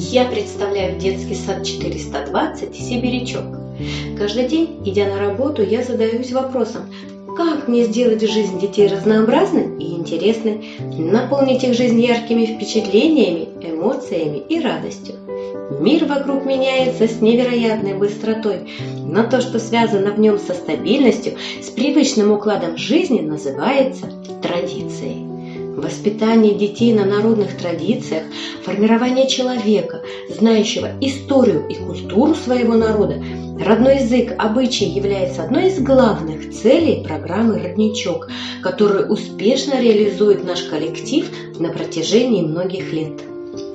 Я представляю детский сад 420 «Сибирячок». Каждый день, идя на работу, я задаюсь вопросом, как мне сделать жизнь детей разнообразной и интересной, наполнить их жизнь яркими впечатлениями, эмоциями и радостью. Мир вокруг меняется с невероятной быстротой, но то, что связано в нем со стабильностью, с привычным укладом жизни, называется традицией. Воспитание детей на народных традициях, формирование человека, знающего историю и культуру своего народа, родной язык, обычаи является одной из главных целей программы «Родничок», которую успешно реализует наш коллектив на протяжении многих лет.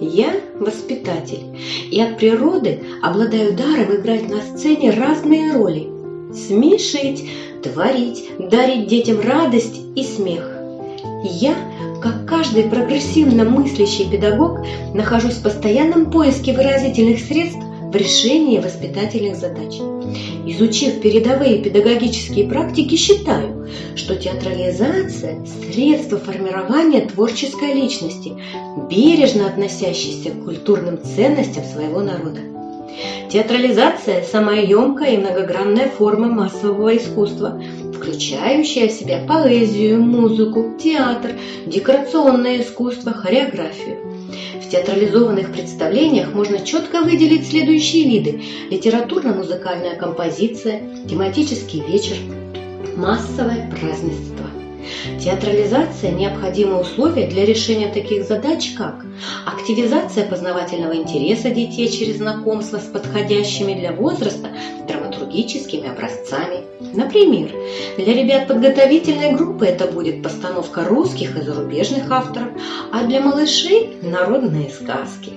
Я воспитатель и от природы обладаю даром играть на сцене разные роли. Смешить, творить, дарить детям радость и смех. Я как каждый прогрессивно мыслящий педагог, нахожусь в постоянном поиске выразительных средств в решении воспитательных задач. Изучив передовые педагогические практики, считаю, что театрализация – средство формирования творческой личности, бережно относящейся к культурным ценностям своего народа. Театрализация – самая емкая и многогранная форма массового искусства – включающая в себя поэзию, музыку, театр, декорационное искусство, хореографию. В театрализованных представлениях можно четко выделить следующие виды – литературно-музыкальная композиция, тематический вечер, массовое празднество. Театрализация – необходимое условие для решения таких задач, как активизация познавательного интереса детей через знакомство с подходящими для возраста драматургическими образцами. Например, для ребят подготовительной группы это будет постановка русских и зарубежных авторов, а для малышей – народные сказки.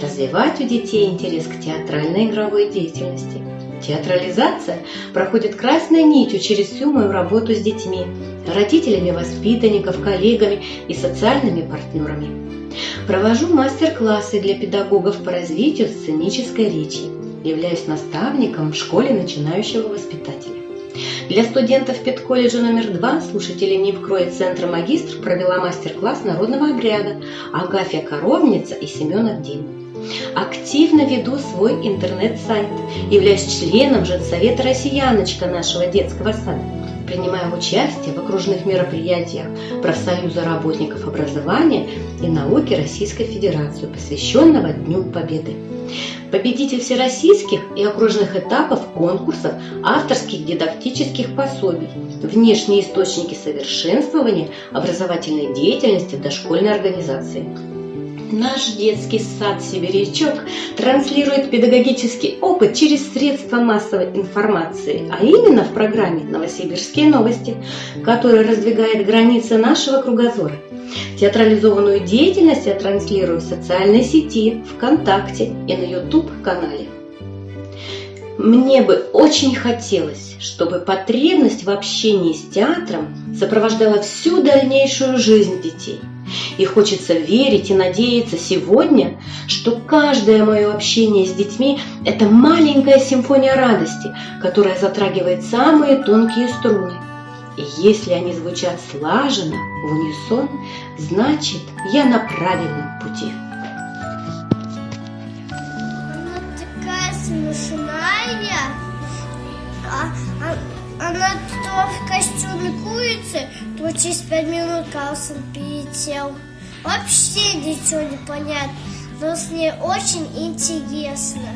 Развивать у детей интерес к театральной игровой деятельности. Театрализация проходит красной нитью через всю мою работу с детьми, родителями воспитанников, коллегами и социальными партнерами. Провожу мастер-классы для педагогов по развитию сценической речи. Являюсь наставником в школе начинающего воспитателя. Для студентов педколледжа номер два слушатели НИПКРО и Центра Магистр провела мастер-класс народного обряда Агафья Коровница и Семенов день. Активно веду свой интернет-сайт, являюсь членом Женсовета «Россияночка» нашего детского сада. Принимаем участие в окружных мероприятиях Профсоюза работников образования и науки Российской Федерации, посвященного Дню Победы. Победитель всероссийских и окружных этапов конкурсов авторских дидактических пособий, внешние источники совершенствования образовательной деятельности дошкольной организации. Наш детский сад «Сибирячок» транслирует педагогический опыт через средства массовой информации, а именно в программе «Новосибирские новости», которая раздвигает границы нашего кругозора. Театрализованную деятельность я транслирую в социальной сети, ВКонтакте и на YouTube-канале. Мне бы очень хотелось, чтобы потребность в общении с театром сопровождала всю дальнейшую жизнь детей – и хочется верить и надеяться сегодня, что каждое мое общение с детьми – это маленькая симфония радости, которая затрагивает самые тонкие струны. И если они звучат слаженно, в унисон, значит, я на правильном пути. Она такая смешная. А, а, она костюме курицы, то через пять минут Карлсон перетел. Вообще ничего не понятно, но с ней очень интересно.